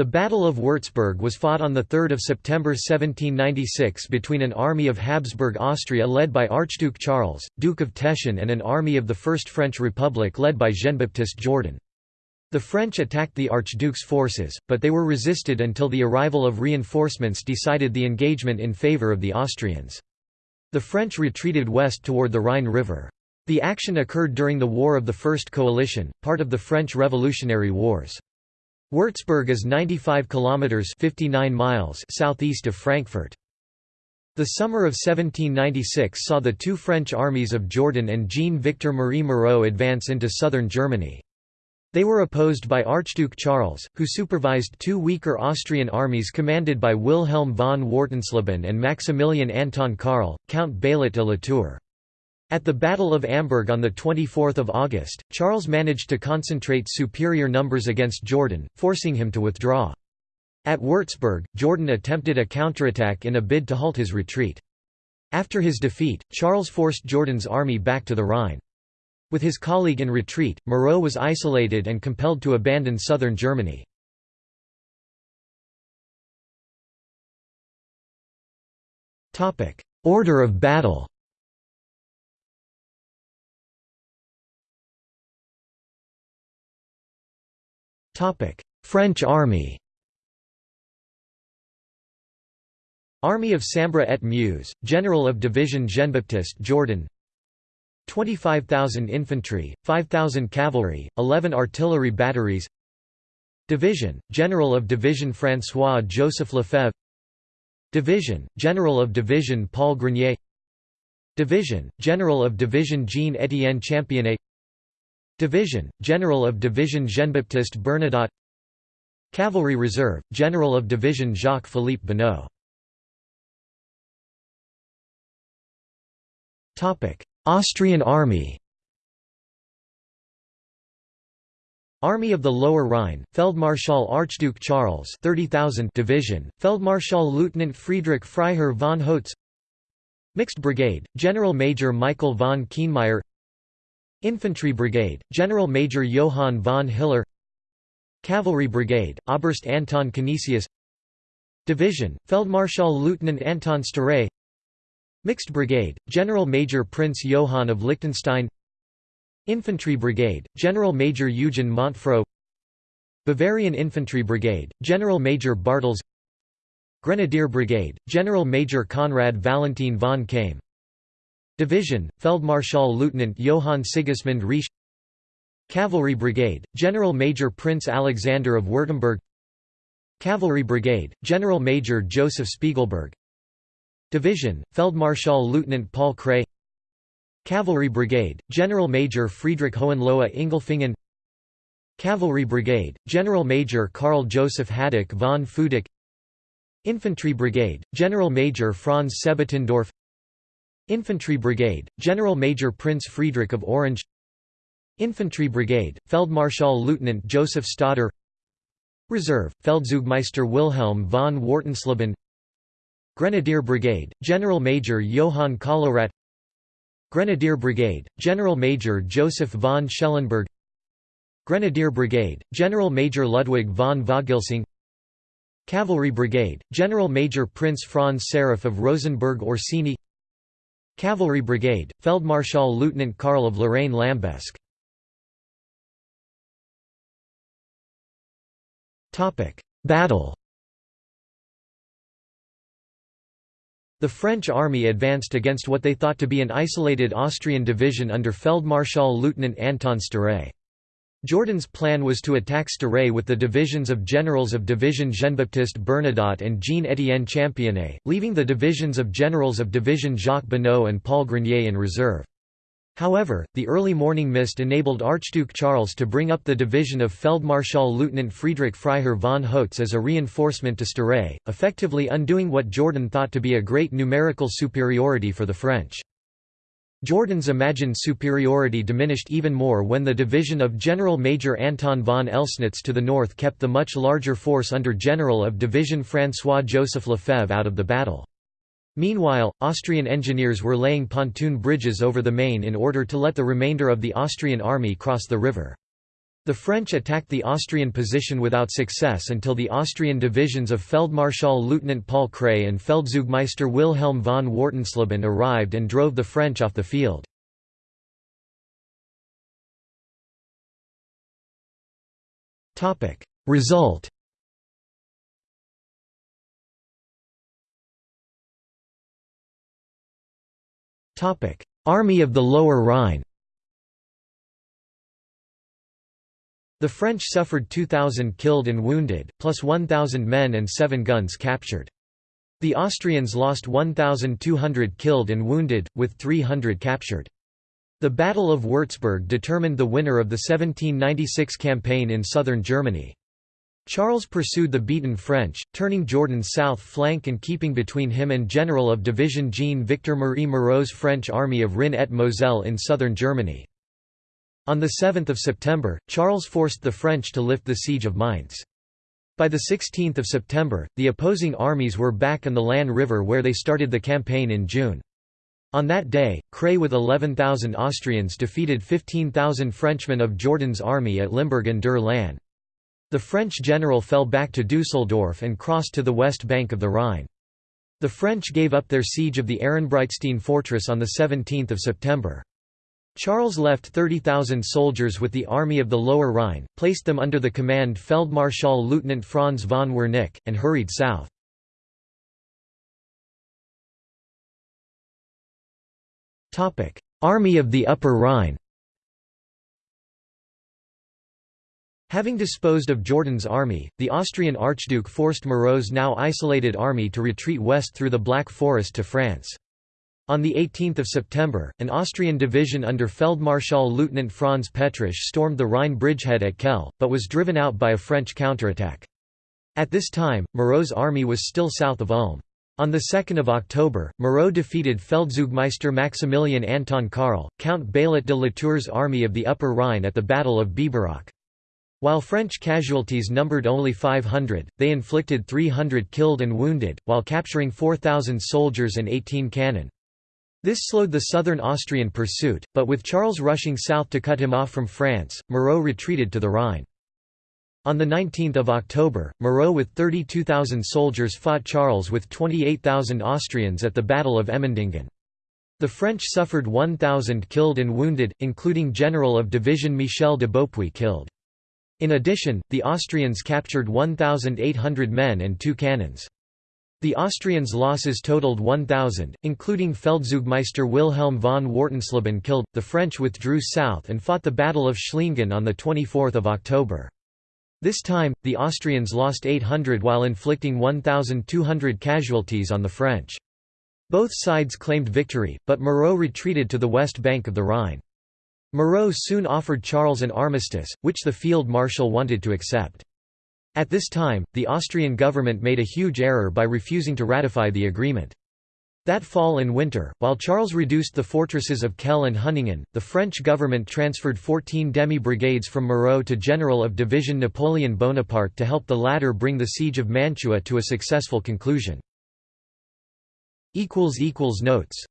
The Battle of Würzburg was fought on 3 September 1796 between an army of Habsburg Austria led by Archduke Charles, Duke of Teschen and an army of the First French Republic led by Jean-Baptiste Jourdan. The French attacked the Archduke's forces, but they were resisted until the arrival of reinforcements decided the engagement in favour of the Austrians. The French retreated west toward the Rhine River. The action occurred during the War of the First Coalition, part of the French Revolutionary Wars. Würzburg is 95 kilometers 59 miles southeast of Frankfurt. The summer of 1796 saw the two French armies of Jourdan and Jean-Victor Marie Moreau advance into southern Germany. They were opposed by Archduke Charles, who supervised two weaker Austrian armies commanded by Wilhelm von Wartensleben and Maximilian Anton Karl, Count Baillet de Latour. At the Battle of Amberg on 24 August, Charles managed to concentrate superior numbers against Jourdan, forcing him to withdraw. At Würzburg, Jourdan attempted a counterattack in a bid to halt his retreat. After his defeat, Charles forced Jourdan's army back to the Rhine. With his colleague in retreat, Moreau was isolated and compelled to abandon southern Germany. Order of battle French army Army of Sambre et Meuse, General of Division Jean-Baptiste Jourdan 25,000 infantry, 5,000 cavalry, 11 artillery batteries Division, General of Division François-Joseph Lefebvre Division, General of Division Paul Grenier Division, General of Division Jean-Étienne Championnet Division, General of Division Jean-Baptiste Bernadotte Cavalry Reserve, General of Division Jacques-Philippe Bonneau Austrian Army Army of the Lower Rhine, Feldmarschall Archduke Charles 30,000 Division, Feldmarschall Lieutenant Friedrich Freiherr von Hotz Mixed Brigade, General Major Michael von Kienmeyer Infantry Brigade, General Major Johann von Hiller Cavalry Brigade, Oberst Anton Canisius Division, Feldmarschall Lieutenant Anton Sztáray Mixed Brigade, General Major Prince Johann of Liechtenstein Infantry Brigade, General Major Eugen Montfrault Bavarian Infantry Brigade, General Major Bartels Grenadier Brigade, General Major Conrad Valentin von Kaim Division, Feldmarschall Lieutenant Johann Sigismund Riesch. Cavalry Brigade, General Major Prince Alexander of Württemberg. Cavalry Brigade, General Major Joseph Spiegelberg. Division, Feldmarschall Lieutenant Paul Kray Cavalry Brigade, General Major Friedrich Hohenlohe Ingelfingen. Cavalry Brigade, General Major Karl Joseph Hadik von Futak Infantry Brigade, General Major Franz Sebottendorf Infantry Brigade, General Major Prince Friedrich of Orange. Infantry Brigade, Feldmarschall Lieutenant Joseph Stodder Reserve, Feldzeugmeister Wilhelm von Wartensleben. Grenadier Brigade, General Major Johann Kollowrat Grenadier Brigade, General Major Joseph von Schellenberg. Grenadier Brigade, General Major Ludwig von Vogelsang Cavalry Brigade, General Major Prince Franz Seraph of Rosenberg Orsini Cavalry Brigade, Feldmarschall Lieutenant Karl of Lorraine Lambesc. Battle. The French army advanced against what they thought to be an isolated Austrian division under Feldmarschall Lieutenant Anton Sztáray. Jourdan's plan was to attack Sztáray with the divisions of generals of Division Jean-Baptiste Bernadotte and Jean-Étienne Championnet, leaving the divisions of generals of Division Jacques Bonneau and Paul Grenier in reserve. However, the early morning mist enabled Archduke Charles to bring up the division of Feldmarschall Lieutenant Friedrich Freiherr von Hotz as a reinforcement to Sztáray, effectively undoing what Jourdan thought to be a great numerical superiority for the French. Jourdan's imagined superiority diminished even more when the division of General Major Anton von Elsnitz to the north kept the much larger force under General of Division François-Joseph Lefebvre out of the battle. Meanwhile, Austrian engineers were laying pontoon bridges over the Main in order to let the remainder of the Austrian army cross the river. The French attacked the Austrian position without success until the Austrian divisions of Feldmarschall Lieutenant Paul Kray and Feldzeugmeister Wilhelm von Wartensleben arrived and drove the French off the field. Result Army of the Lower Rhine The French suffered 2,000 killed and wounded, plus 1,000 men and seven guns captured. The Austrians lost 1,200 killed and wounded, with 300 captured. The Battle of Würzburg determined the winner of the 1796 campaign in southern Germany. Charles pursued the beaten French, turning Jourdan's south flank and keeping between him and General of Division Jean-Victor Marie Moreau's French army of Rhin et Moselle in southern Germany. On 7 September, Charles forced the French to lift the siege of Mainz. By 16 September, the opposing armies were back on the Lahn River where they started the campaign in June. On that day, Kray with 11,000 Austrians defeated 15,000 Frenchmen of Jourdan's army at Limburg an der Lahn. The French general fell back to Dusseldorf and crossed to the west bank of the Rhine. The French gave up their siege of the Ehrenbreitstein fortress on 17 September. Charles left 30,000 soldiers with the Army of the Lower Rhine, placed them under the command Feldmarschall Lieutenant Franz von Werneck, and hurried south. Army of the Upper Rhine Having disposed of Jourdan's army, the Austrian Archduke forced Moreau's now isolated army to retreat west through the Black Forest to France. On 18 September, an Austrian division under Feldmarschall Lieutenant Franz Petrasch stormed the Rhine bridgehead at Kehl, but was driven out by a French counterattack. At this time, Moreau's army was still south of Ulm. On 2 October, Moreau defeated Feldzeugmeister Maximilian Anton Karl, Count Baillet de Latour's army of the Upper Rhine at the Battle of Biberach. While French casualties numbered only 500, they inflicted 300 killed and wounded, while capturing 4,000 soldiers and 18 cannon. This slowed the southern Austrian pursuit, but with Charles rushing south to cut him off from France, Moreau retreated to the Rhine. On 19 October, Moreau with 32,000 soldiers fought Charles with 28,000 Austrians at the Battle of Emmendingen. The French suffered 1,000 killed and wounded, including General of Division Michel de Beaupuy killed. In addition, the Austrians captured 1,800 men and two cannons. The Austrians' losses totaled 1,000, including Feldzeugmeister Wilhelm von Wartensleben killed. The French withdrew south and fought the Battle of Schliengen on 24 October. This time, the Austrians lost 800 while inflicting 1,200 casualties on the French. Both sides claimed victory, but Moreau retreated to the west bank of the Rhine. Moreau soon offered Charles an armistice, which the field marshal wanted to accept. At this time, the Austrian government made a huge error by refusing to ratify the agreement. That fall and winter, while Charles reduced the fortresses of Kehl and Hunningen, the French government transferred 14 demi-brigades from Moreau to General of Division Napoleon Bonaparte to help the latter bring the siege of Mantua to a successful conclusion. Notes